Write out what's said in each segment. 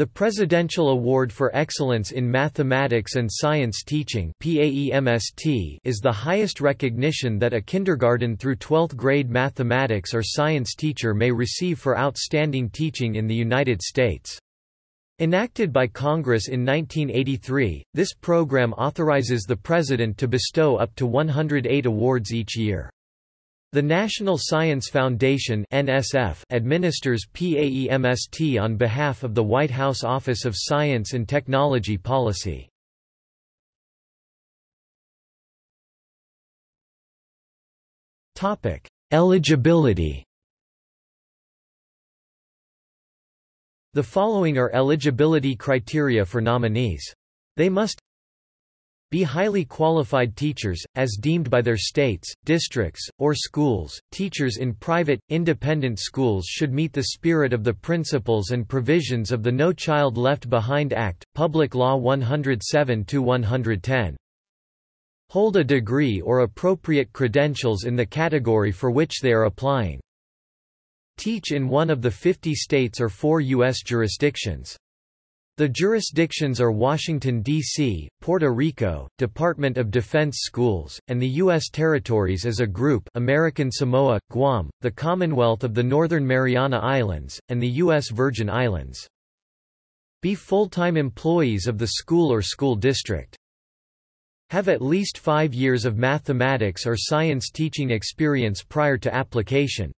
The Presidential Award for Excellence in Mathematics and Science Teaching is the highest recognition that a kindergarten through 12th grade mathematics or science teacher may receive for outstanding teaching in the United States. Enacted by Congress in 1983, this program authorizes the President to bestow up to 108 awards each year. The National Science Foundation (NSF) administers PAEMST on behalf of the White House Office of Science and Technology Policy. Topic: Eligibility. The following are eligibility criteria for nominees. They must be highly qualified teachers, as deemed by their states, districts, or schools. Teachers in private, independent schools should meet the spirit of the principles and provisions of the No Child Left Behind Act, Public Law 107 110. Hold a degree or appropriate credentials in the category for which they are applying. Teach in one of the 50 states or four U.S. jurisdictions. The jurisdictions are Washington, D.C., Puerto Rico, Department of Defense Schools, and the U.S. territories as a group American Samoa, Guam, the Commonwealth of the Northern Mariana Islands, and the U.S. Virgin Islands. Be full-time employees of the school or school district. Have at least five years of mathematics or science teaching experience prior to application.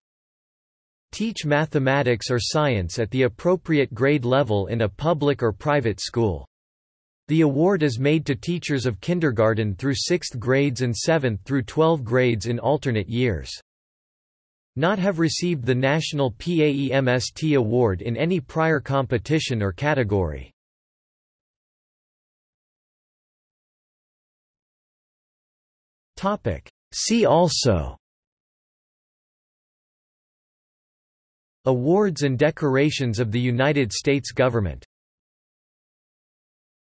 Teach mathematics or science at the appropriate grade level in a public or private school. The award is made to teachers of kindergarten through 6th grades and 7th through 12 grades in alternate years. Not have received the National PAEMST award in any prior competition or category. See also Awards and decorations of the United States government